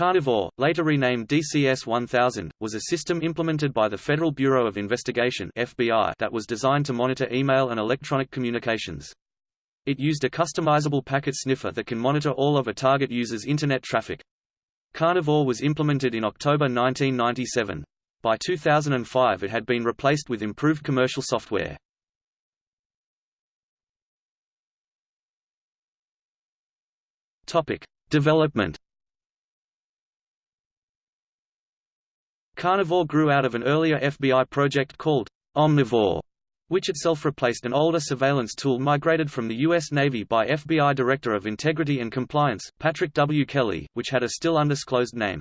Carnivore, later renamed DCS-1000, was a system implemented by the Federal Bureau of Investigation (FBI) that was designed to monitor email and electronic communications. It used a customizable packet sniffer that can monitor all of a target user's internet traffic. Carnivore was implemented in October 1997. By 2005 it had been replaced with improved commercial software. Topic: Development Carnivore grew out of an earlier FBI project called Omnivore, which itself replaced an older surveillance tool migrated from the U.S. Navy by FBI Director of Integrity and Compliance, Patrick W. Kelly, which had a still undisclosed name.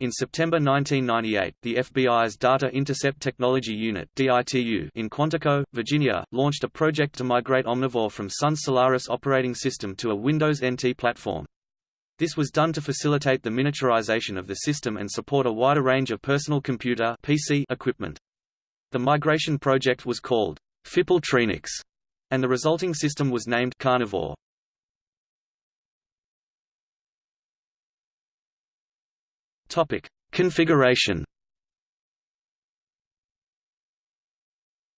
In September 1998, the FBI's Data Intercept Technology Unit (DITU) in Quantico, Virginia, launched a project to migrate Omnivore from Sun's Solaris operating system to a Windows NT platform. This was done to facilitate the miniaturization of the system and support a wider range of personal computer PC equipment. The migration project was called FIPL and the resulting system was named Carnivore. Topic: Configuration.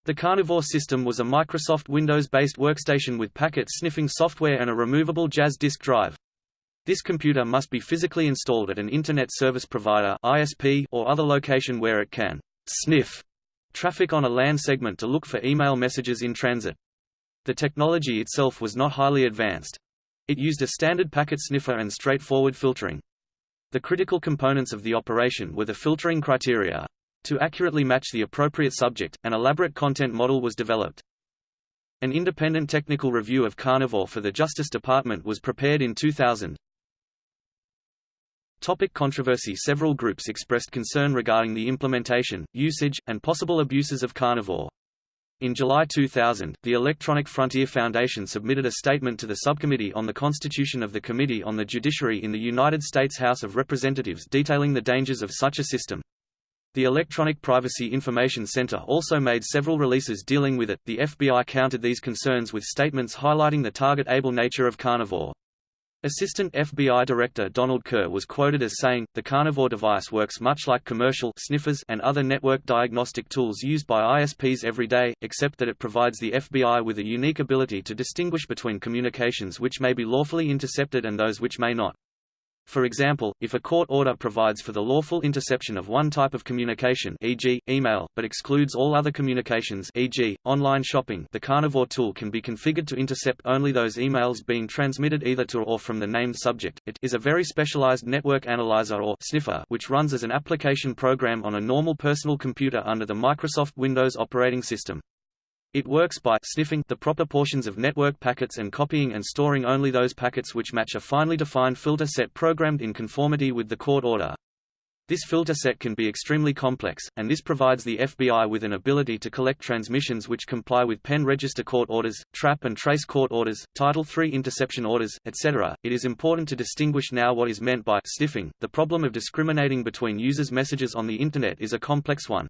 The Carnivore system was a Microsoft Windows-based workstation with packet sniffing software and a removable Jaz disk drive. This computer must be physically installed at an Internet Service Provider (ISP) or other location where it can sniff traffic on a LAN segment to look for email messages in transit. The technology itself was not highly advanced. It used a standard packet sniffer and straightforward filtering. The critical components of the operation were the filtering criteria. To accurately match the appropriate subject, an elaborate content model was developed. An independent technical review of Carnivore for the Justice Department was prepared in 2000. Topic controversy Several groups expressed concern regarding the implementation, usage, and possible abuses of carnivore. In July 2000, the Electronic Frontier Foundation submitted a statement to the Subcommittee on the Constitution of the Committee on the Judiciary in the United States House of Representatives detailing the dangers of such a system. The Electronic Privacy Information Center also made several releases dealing with it. The FBI countered these concerns with statements highlighting the target-able nature of carnivore. Assistant FBI Director Donald Kerr was quoted as saying, the Carnivore device works much like commercial sniffers and other network diagnostic tools used by ISPs every day, except that it provides the FBI with a unique ability to distinguish between communications which may be lawfully intercepted and those which may not. For example, if a court order provides for the lawful interception of one type of communication e.g., email, but excludes all other communications e.g., online shopping the Carnivore tool can be configured to intercept only those emails being transmitted either to or from the named subject. It is a very specialized network analyzer or sniffer which runs as an application program on a normal personal computer under the Microsoft Windows operating system. It works by sniffing the proper portions of network packets and copying and storing only those packets which match a finely defined filter set programmed in conformity with the court order. This filter set can be extremely complex, and this provides the FBI with an ability to collect transmissions which comply with pen register court orders, trap and trace court orders, Title III interception orders, etc. It is important to distinguish now what is meant by sniffing. The problem of discriminating between users' messages on the Internet is a complex one.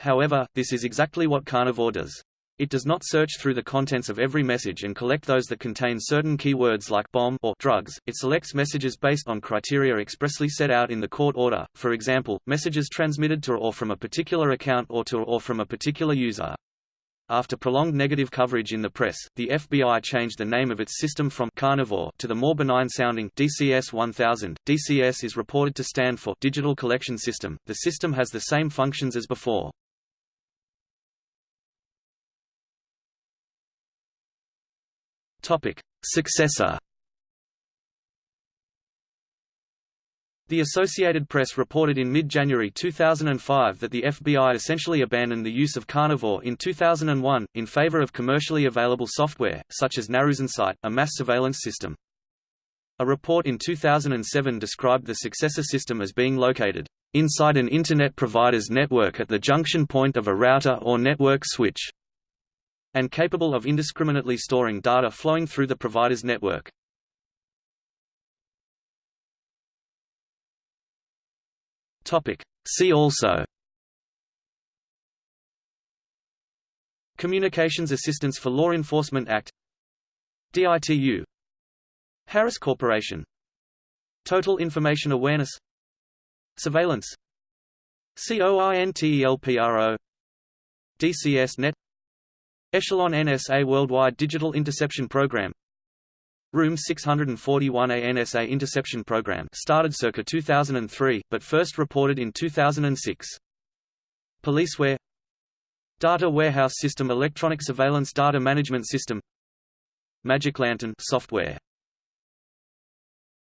However, this is exactly what Carnivore does. It does not search through the contents of every message and collect those that contain certain keywords like bomb or drugs. It selects messages based on criteria expressly set out in the court order. For example, messages transmitted to or from a particular account or to or from a particular user. After prolonged negative coverage in the press, the FBI changed the name of its system from Carnivore to the more benign-sounding DCS-1000. DCS is reported to stand for Digital Collection System. The system has the same functions as before. Topic: Successor. The Associated Press reported in mid-January 2005 that the FBI essentially abandoned the use of Carnivore in 2001, in favor of commercially available software, such as NarusInsight, a mass surveillance system. A report in 2007 described the successor system as being located inside an Internet provider's network at the junction point of a router or network switch and capable of indiscriminately storing data flowing through the provider's network. See also. Communications Assistance for Law Enforcement Act. DITU Harris Corporation. Total Information Awareness. Surveillance. COINTELPRO DCS Net Echelon NSA Worldwide Digital Interception Program. Room 641A NSA Interception Program started circa 2003, but first reported in 2006. Policeware Data Warehouse System Electronic Surveillance Data Management System. Magic Lantern software